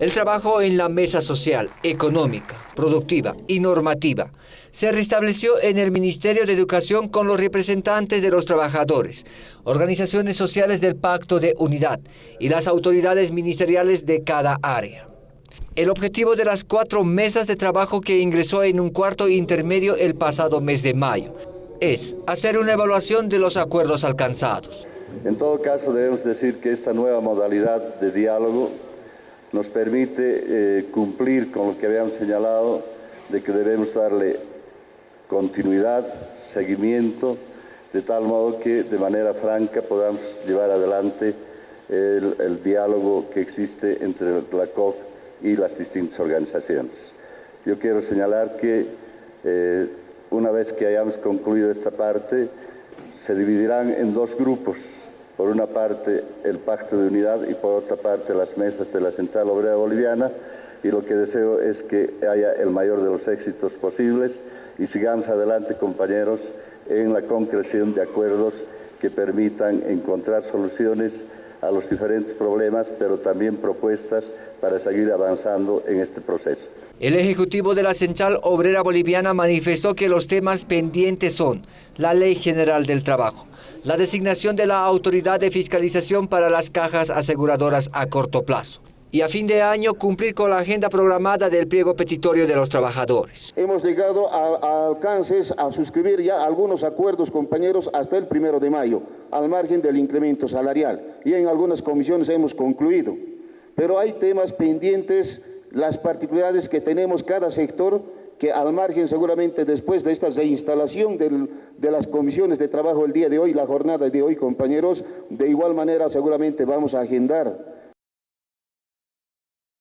El trabajo en la mesa social, económica, productiva y normativa se restableció en el Ministerio de Educación con los representantes de los trabajadores, organizaciones sociales del Pacto de Unidad y las autoridades ministeriales de cada área. El objetivo de las cuatro mesas de trabajo que ingresó en un cuarto intermedio el pasado mes de mayo es hacer una evaluación de los acuerdos alcanzados. En todo caso debemos decir que esta nueva modalidad de diálogo nos permite eh, cumplir con lo que habíamos señalado de que debemos darle continuidad, seguimiento, de tal modo que de manera franca podamos llevar adelante el, diálogo que existe entre la COC y las distintas organizaciones. Yo quiero señalar que eh, una vez que hayamos concluido esta parte, se dividirán en dos grupos por una parte el Pacto de Unidad y por otra parte las mesas de la Central Obrera Boliviana. Y lo que deseo es que haya el mayor de los éxitos posibles y sigamos adelante compañeros en la concreción de acuerdos que permitan encontrar soluciones a los diferentes problemas, pero también propuestas para seguir avanzando en este proceso. El Ejecutivo de la Central Obrera Boliviana manifestó que los temas pendientes son la Ley General del Trabajo, la designación de la autoridad de fiscalización para las cajas aseguradoras a corto plazo y a fin de año cumplir con la agenda programada del pliego petitorio de los trabajadores. Hemos llegado a, alcances a suscribir ya algunos acuerdos, compañeros, hasta el primero de mayo, al margen del incremento salarial, y en algunas comisiones hemos concluido. Pero hay temas pendientes, las particularidades que tenemos cada sector, que al margen seguramente después de esta reinstalación de las comisiones de trabajo el día de hoy, la jornada de hoy, compañeros, de igual manera seguramente vamos a agendar